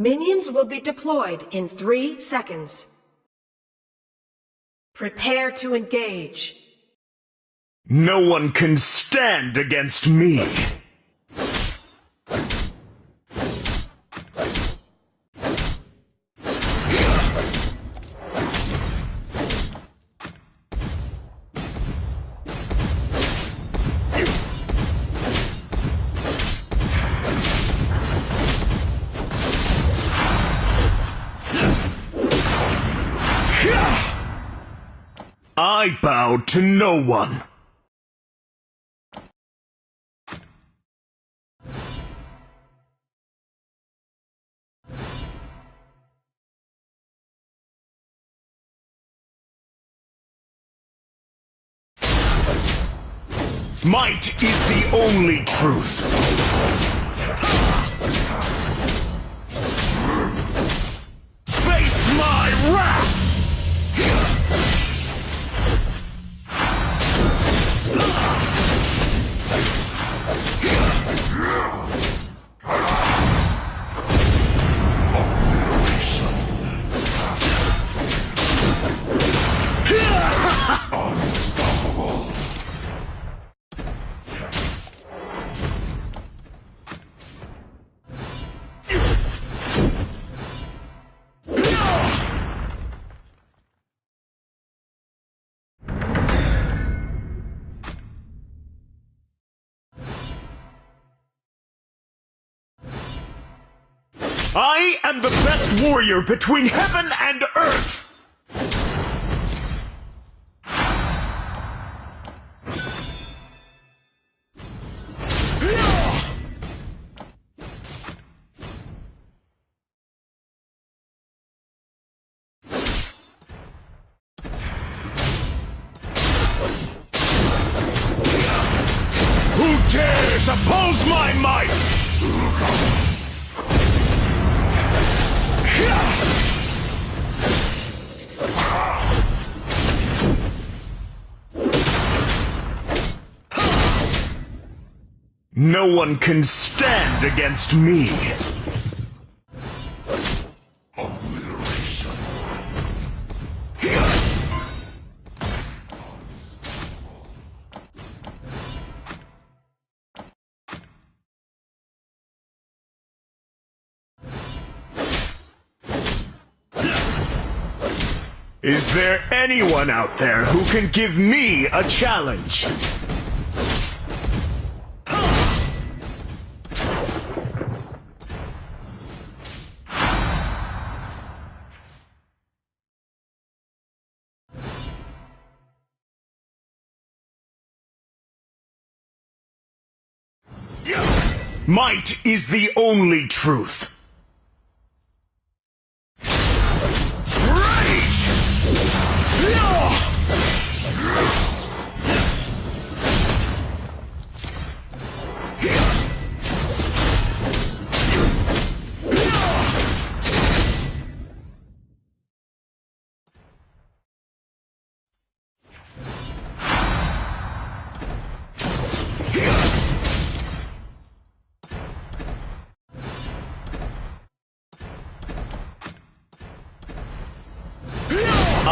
Minions will be deployed in three seconds. Prepare to engage. No one can stand against me. I bow to no one. Might is the only truth. I am the best warrior between heaven and earth! Who dares oppose my might? No one can stand against me. Is there anyone out there who can give me a challenge? Might is the only truth. Rage!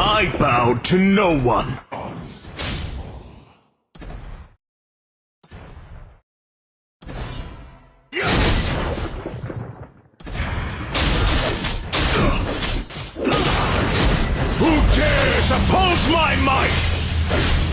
I bow to no one. Who dares oppose my might?